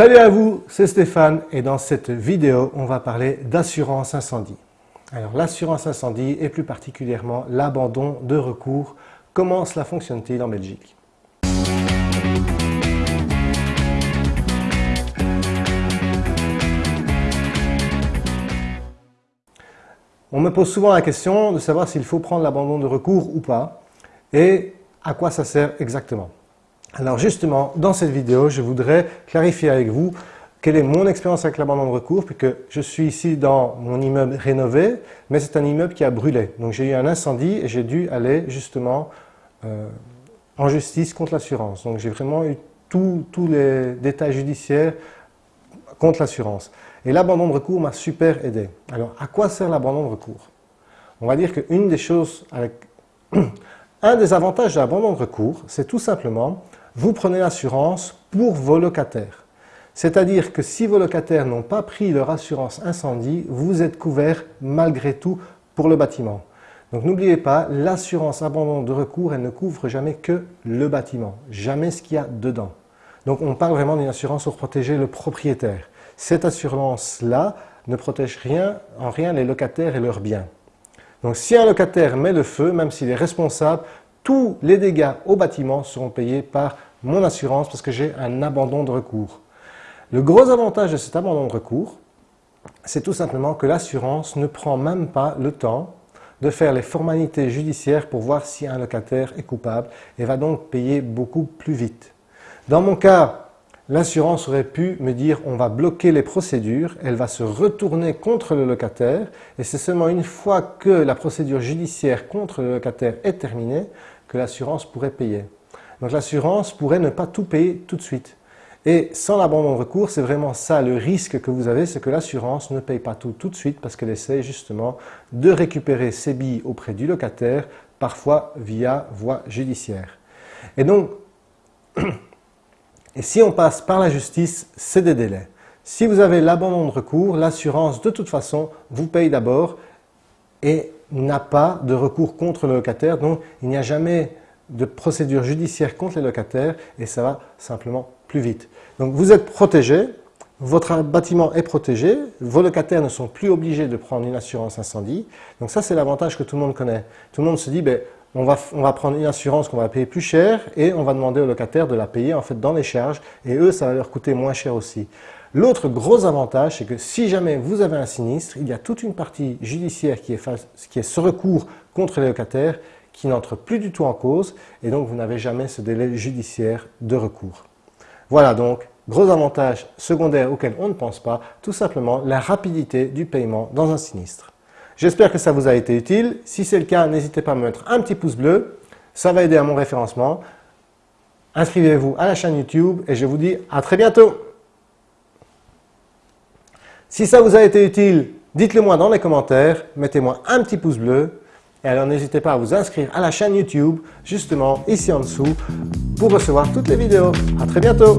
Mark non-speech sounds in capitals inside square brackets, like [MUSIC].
Salut à vous, c'est Stéphane et dans cette vidéo, on va parler d'assurance incendie. Alors l'assurance incendie et plus particulièrement l'abandon de recours, comment cela fonctionne-t-il en Belgique? On me pose souvent la question de savoir s'il faut prendre l'abandon de recours ou pas et à quoi ça sert exactement. Alors justement, dans cette vidéo, je voudrais clarifier avec vous quelle est mon expérience avec l'abandon de recours, puisque je suis ici dans mon immeuble rénové, mais c'est un immeuble qui a brûlé. Donc j'ai eu un incendie et j'ai dû aller justement euh, en justice contre l'assurance. Donc j'ai vraiment eu tous les détails judiciaires contre l'assurance. Et l'abandon de recours m'a super aidé. Alors à quoi sert l'abandon de recours On va dire qu'une des choses avec... [CLEARS THROAT] Un des avantages de l'abandon de recours, c'est tout simplement vous prenez l'assurance pour vos locataires. C'est-à-dire que si vos locataires n'ont pas pris leur assurance incendie, vous êtes couvert malgré tout pour le bâtiment. Donc n'oubliez pas, l'assurance abandon de recours, elle ne couvre jamais que le bâtiment, jamais ce qu'il y a dedans. Donc on parle vraiment d'une assurance pour protéger le propriétaire. Cette assurance-là ne protège rien, en rien les locataires et leurs biens. Donc si un locataire met le feu, même s'il est responsable, tous les dégâts au bâtiment seront payés par mon assurance parce que j'ai un abandon de recours. Le gros avantage de cet abandon de recours, c'est tout simplement que l'assurance ne prend même pas le temps de faire les formalités judiciaires pour voir si un locataire est coupable et va donc payer beaucoup plus vite. Dans mon cas, l'assurance aurait pu me dire on va bloquer les procédures, elle va se retourner contre le locataire et c'est seulement une fois que la procédure judiciaire contre le locataire est terminée que l'assurance pourrait payer. Donc l'assurance pourrait ne pas tout payer tout de suite. Et sans l'abandon de recours, c'est vraiment ça le risque que vous avez, c'est que l'assurance ne paye pas tout tout de suite parce qu'elle essaie justement de récupérer ses billes auprès du locataire, parfois via voie judiciaire. Et donc, [CLEARS THROAT] et si on passe par la justice, c'est des délais. Si vous avez l'abandon de recours, l'assurance de toute façon vous paye d'abord et n'a pas de recours contre le locataire, donc il n'y a jamais de procédure judiciaire contre les locataires et ça va simplement plus vite. Donc vous êtes protégé, votre bâtiment est protégé, vos locataires ne sont plus obligés de prendre une assurance incendie. Donc ça c'est l'avantage que tout le monde connaît. Tout le monde se dit, ben, on, va, prendre une assurance qu'on va payer plus cher et on va demander aux locataires de la payer en fait dans les charges et eux ça va leur coûter moins cher aussi. L'autre gros avantage, c'est que si jamais vous avez un sinistre, il y a toute une partie judiciaire qui est, qui est ce recours contre les locataires qui n'entre plus du tout en cause et donc vous n'avez jamais ce délai judiciaire de recours. Voilà donc, gros avantage secondaire auquel on ne pense pas, tout simplement la rapidité du paiement dans un sinistre. J'espère que ça vous a été utile. Si c'est le cas, n'hésitez pas à me mettre un petit pouce bleu. Ça va aider à mon référencement. Inscrivez-vous à la chaîne YouTube et je vous dis à très bientôt. Si ça vous a été utile, dites-le moi dans les commentaires, mettez-moi un petit pouce bleu et alors n'hésitez pas à vous inscrire à la chaîne YouTube, justement ici en dessous, pour recevoir toutes les vidéos. À très bientôt